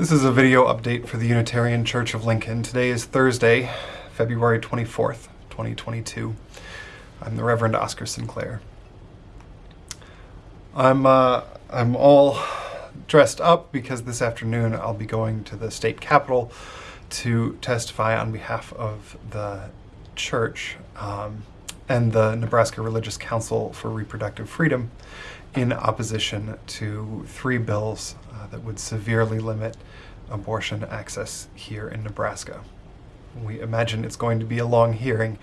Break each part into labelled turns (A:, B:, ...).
A: This is a video update for the Unitarian Church of Lincoln. Today is Thursday, February 24th, 2022. I'm the Reverend Oscar Sinclair. I'm uh, I'm all dressed up because this afternoon I'll be going to the state capitol to testify on behalf of the church um, and the Nebraska Religious Council for Reproductive Freedom in opposition to three bills uh, that would severely limit abortion access here in Nebraska. We imagine it's going to be a long hearing,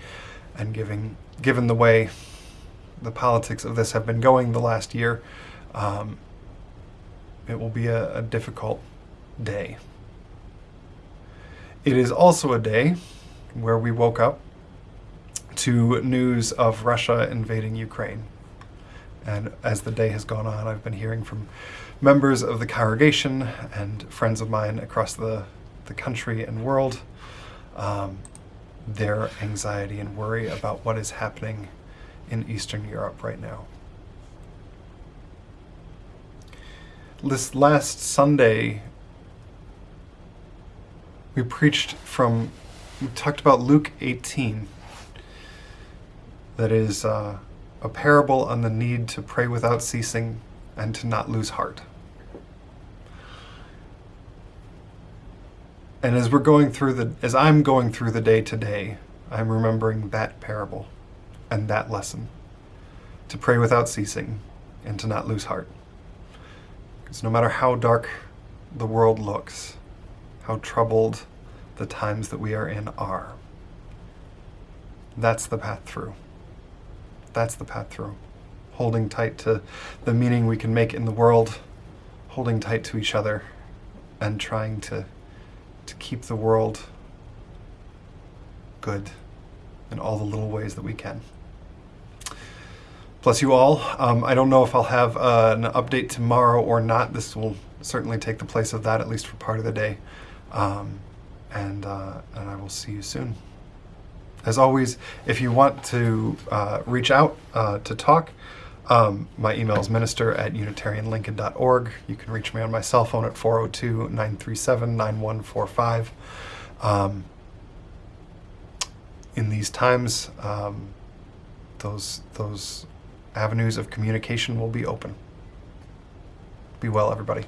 A: and given, given the way the politics of this have been going the last year, um, it will be a, a difficult day. It is also a day where we woke up to news of Russia invading Ukraine. And as the day has gone on, I've been hearing from members of the congregation and friends of mine across the, the country and world um, their anxiety and worry about what is happening in Eastern Europe right now. This last Sunday, we preached from, we talked about Luke 18. That is uh, a parable on the need to pray without ceasing and to not lose heart. And as we're going through the, as I'm going through the day today, I'm remembering that parable and that lesson to pray without ceasing and to not lose heart. Because no matter how dark the world looks, how troubled the times that we are in are, that's the path through. That's the path through. Holding tight to the meaning we can make in the world, holding tight to each other, and trying to to keep the world good in all the little ways that we can. Bless you all. Um, I don't know if I'll have uh, an update tomorrow or not. This will certainly take the place of that, at least for part of the day. Um, and, uh, and I will see you soon. As always, if you want to uh, reach out uh, to talk, um, my email is minister at unitarianlincoln.org. You can reach me on my cell phone at 402 937 9145. Um, in these times, um, those, those avenues of communication will be open. Be well, everybody.